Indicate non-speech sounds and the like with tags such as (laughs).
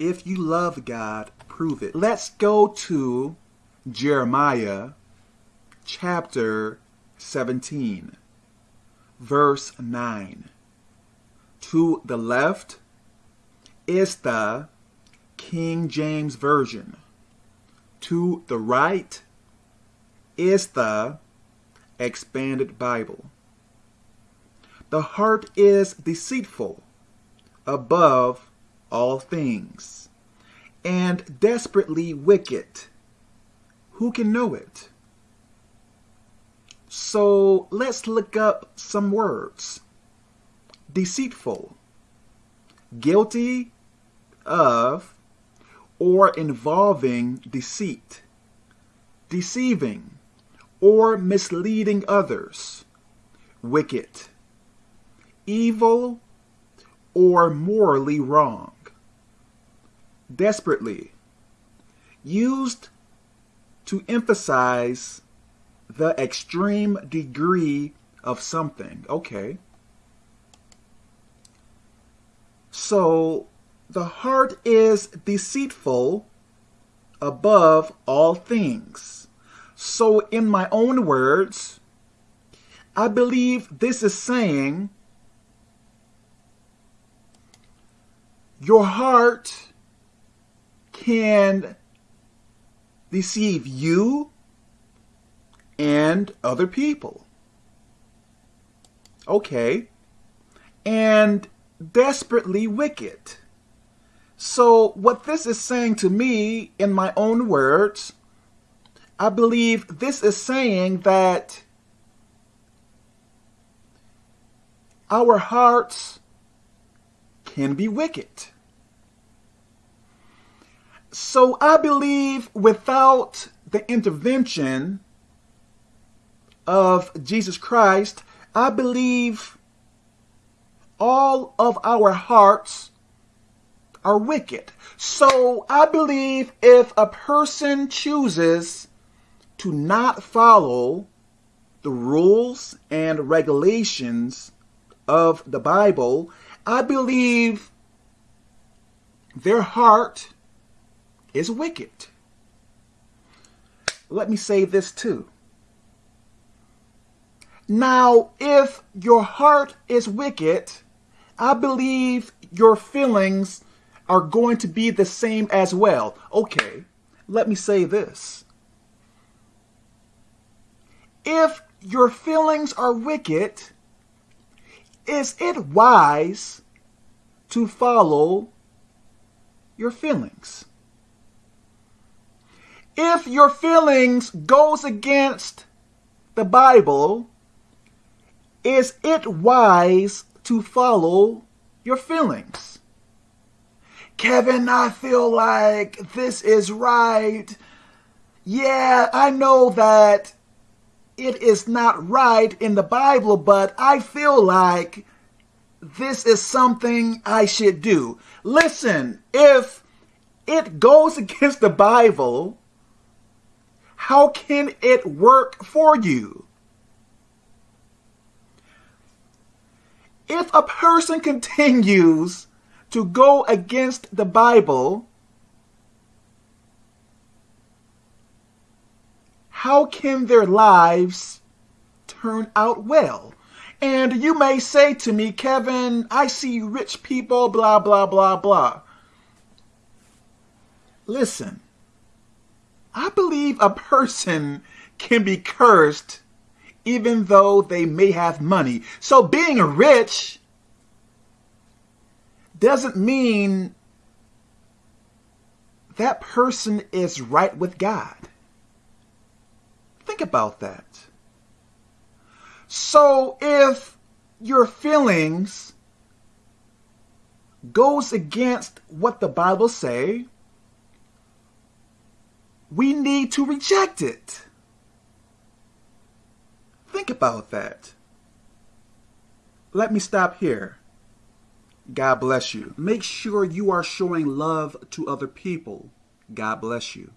If you love God, prove it. Let's go to Jeremiah chapter 17, verse 9. To the left is the King James Version. To the right is the Expanded Bible. The heart is deceitful above all things and desperately wicked. Who can know it? So let's look up some words. Deceitful, guilty of or involving deceit, deceiving or misleading others, wicked, evil or morally wrong, desperately, used to emphasize the extreme degree of something. Okay. So the heart is deceitful above all things. So in my own words, I believe this is saying your heart can deceive you and other people. Okay. And desperately wicked. So, what this is saying to me, in my own words, I believe this is saying that our hearts can be wicked. So, I believe without the intervention of Jesus Christ, I believe all of our hearts are wicked. So I believe if a person chooses to not follow the rules and regulations of the Bible, I believe their heart is wicked. Let me say this too. Now, if your heart is wicked, I believe your feelings are going to be the same as well. Okay, let me say this. If your feelings are wicked, is it wise to follow your feelings? If your feelings goes against the Bible, is it wise to follow your feelings? Kevin, I feel like this is right. Yeah, I know that it is not right in the Bible, but I feel like this is something I should do. Listen, if it goes (laughs) against the Bible, how can it work for you? If a person (laughs) continues to go against the Bible, how can their lives turn out well? And you may say to me, Kevin, I see rich people, blah, blah, blah, blah. Listen, I believe a person can be cursed even though they may have money. So being rich doesn't mean that person is right with God. Think about that. So if your feelings goes against what the Bible say, we need to reject it. Think about that. Let me stop here. God bless you. Make sure you are showing love to other people. God bless you.